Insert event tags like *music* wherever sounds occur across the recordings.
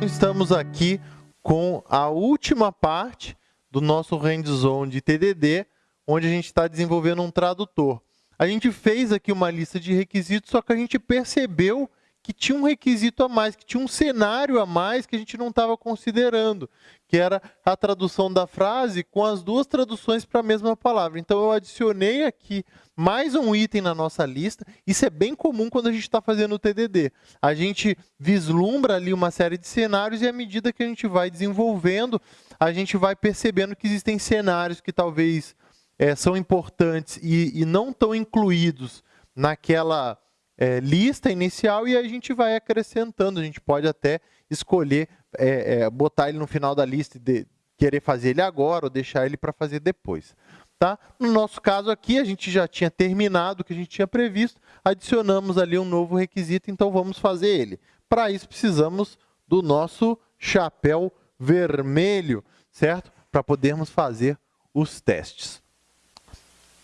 Estamos aqui com a última parte do nosso hands-on de TDD, onde a gente está desenvolvendo um tradutor. A gente fez aqui uma lista de requisitos, só que a gente percebeu que tinha um requisito a mais, que tinha um cenário a mais que a gente não estava considerando, que era a tradução da frase com as duas traduções para a mesma palavra. Então, eu adicionei aqui mais um item na nossa lista. Isso é bem comum quando a gente está fazendo o TDD. A gente vislumbra ali uma série de cenários e, à medida que a gente vai desenvolvendo, a gente vai percebendo que existem cenários que talvez é, são importantes e, e não estão incluídos naquela é, lista inicial e a gente vai acrescentando. A gente pode até escolher é, é, botar ele no final da lista e de, querer fazer ele agora ou deixar ele para fazer depois. Tá? No nosso caso aqui, a gente já tinha terminado o que a gente tinha previsto, adicionamos ali um novo requisito, então vamos fazer ele. Para isso, precisamos do nosso chapéu vermelho, certo? Para podermos fazer os testes.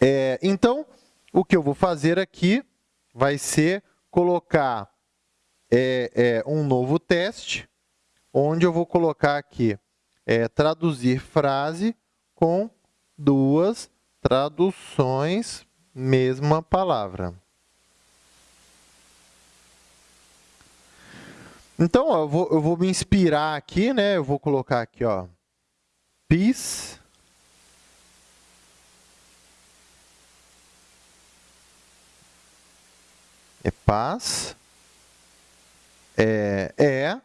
É, então, o que eu vou fazer aqui vai ser colocar é, é, um novo teste, onde eu vou colocar aqui é, traduzir frase com duas traduções, mesma palavra. Então, ó, eu, vou, eu vou me inspirar aqui, né? Eu vou colocar aqui, ó, peace é paz, é, é,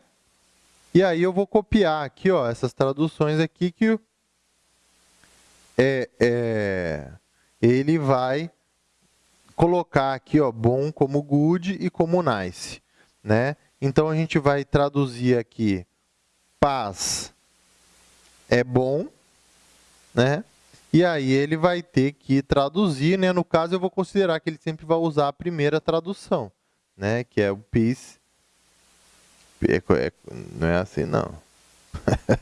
e aí eu vou copiar aqui, ó, essas traduções aqui que é, é, ele vai colocar aqui, ó, bom como good e como nice, né? Então a gente vai traduzir aqui paz é bom, né? E aí ele vai ter que traduzir, né? No caso, eu vou considerar que ele sempre vai usar a primeira tradução, né? Que é o peace. É, é, não é assim, não. *laughs*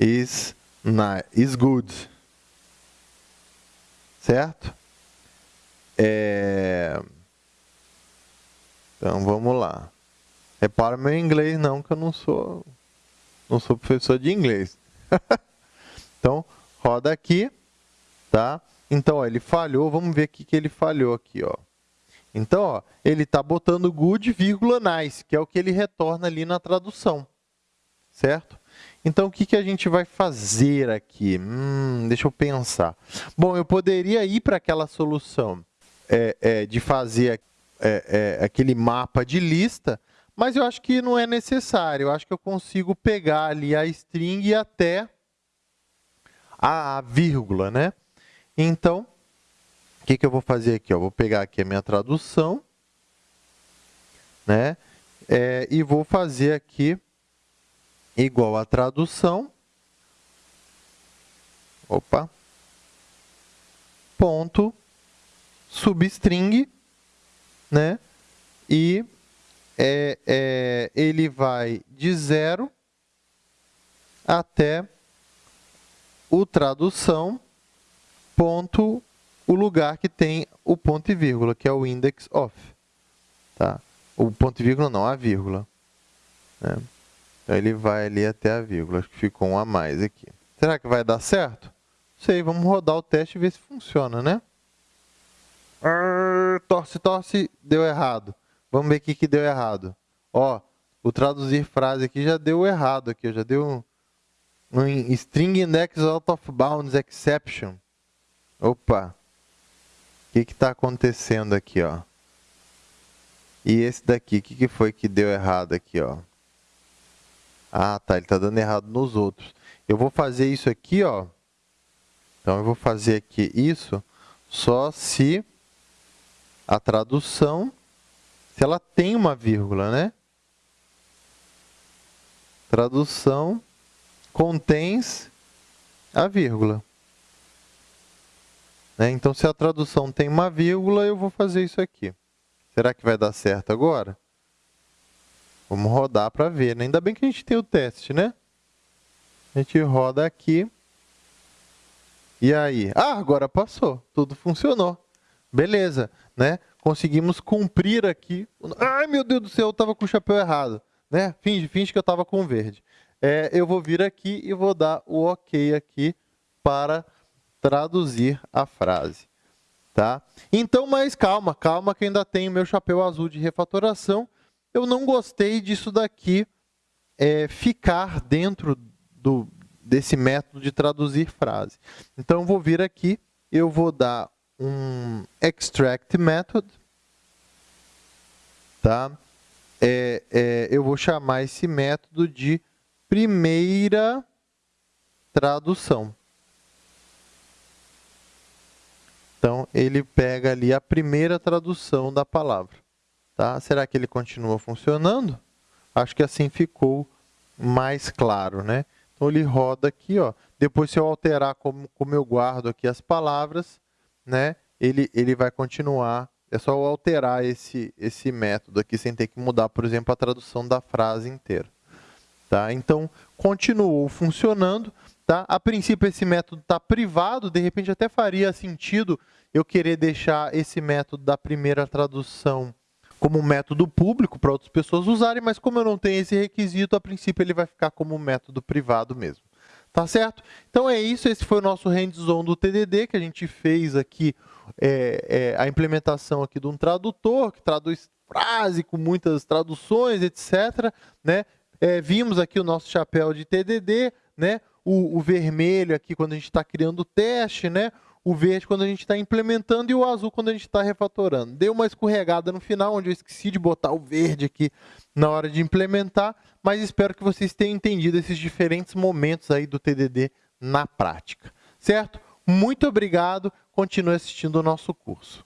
is, not, is good. Certo? É... Então, vamos lá. Repara meu inglês não, que eu não sou, não sou professor de inglês. *laughs* então, roda aqui, tá? Então, ó, ele falhou, vamos ver o que, ele falhou aqui, ó. Então, ó, ele está botando good, vírgula, nice, que é o que ele retorna ali na tradução, certo? Então, o que, que a gente vai fazer aqui? Hum, deixa eu pensar. Bom, eu poderia ir para aquela solução é, é, de fazer é, é, aquele mapa de lista, mas eu acho que não é necessário. Eu acho que eu consigo pegar ali a string e até a vírgula, né? Então, o que, que eu vou fazer aqui? Vou pegar aqui a minha tradução, né? É, e vou fazer aqui igual a tradução. Opa. Ponto substring, né? E é, é, ele vai de zero até o tradução, ponto, o lugar que tem o ponto e vírgula, que é o index of. Tá? O ponto e vírgula não, a vírgula. Né? Então, ele vai ali até a vírgula. Acho que ficou um a mais aqui. Será que vai dar certo? Sei, vamos rodar o teste e ver se funciona, né? Arr, torce, torce, deu errado. Vamos ver o que, que deu errado. Ó, o traduzir frase aqui já deu errado aqui, já deu no string index out of bounds exception. Opa. O que está acontecendo aqui, ó? E esse daqui, o que, que foi que deu errado aqui, ó? Ah, tá, ele está dando errado nos outros. Eu vou fazer isso aqui, ó. Então, eu vou fazer aqui isso só se a tradução, se ela tem uma vírgula, né? Tradução contens a vírgula. Né? Então, se a tradução tem uma vírgula, eu vou fazer isso aqui. Será que vai dar certo agora? Vamos rodar para ver. Né? Ainda bem que a gente tem o teste, né? A gente roda aqui. E aí? Ah, agora passou. Tudo funcionou. Beleza, né? Conseguimos cumprir aqui. Ai, meu Deus do céu, eu estava com o chapéu errado. né? Finge, finge que eu estava com verde. É, eu vou vir aqui e vou dar o OK aqui para traduzir a frase. Tá? Então, mas calma, calma que ainda tenho meu chapéu azul de refatoração. Eu não gostei disso daqui é, ficar dentro do, desse método de traduzir frase. Então, eu vou vir aqui, eu vou dar um extract method, tá? É, é, eu vou chamar esse método de primeira tradução. Então, ele pega ali a primeira tradução da palavra. Tá? Será que ele continua funcionando? Acho que assim ficou mais claro. Né? Então, ele roda aqui. Ó. Depois, se eu alterar como, como eu guardo aqui as palavras, né, ele, ele vai continuar. É só eu alterar esse, esse método aqui, sem ter que mudar, por exemplo, a tradução da frase inteira. Tá? Então, continuou funcionando. Tá? A princípio, esse método está privado, de repente até faria sentido eu querer deixar esse método da primeira tradução como um método público para outras pessoas usarem, mas como eu não tenho esse requisito, a princípio ele vai ficar como um método privado mesmo. Tá certo? Então é isso, esse foi o nosso hands-on do TDD, que a gente fez aqui é, é, a implementação aqui de um tradutor, que traduz frase com muitas traduções, etc. Né? É, vimos aqui o nosso chapéu de TDD, né? o, o vermelho aqui quando a gente está criando o teste, né? o verde quando a gente está implementando e o azul quando a gente está refatorando. Deu uma escorregada no final, onde eu esqueci de botar o verde aqui na hora de implementar, mas espero que vocês tenham entendido esses diferentes momentos aí do TDD na prática. Certo? Muito obrigado, continue assistindo o nosso curso.